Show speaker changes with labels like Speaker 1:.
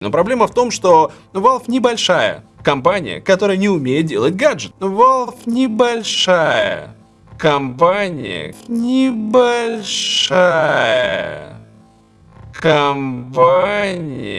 Speaker 1: Но проблема в том, что Valve небольшая компания, которая не умеет делать гаджет. Valve небольшая компания, небольшая компания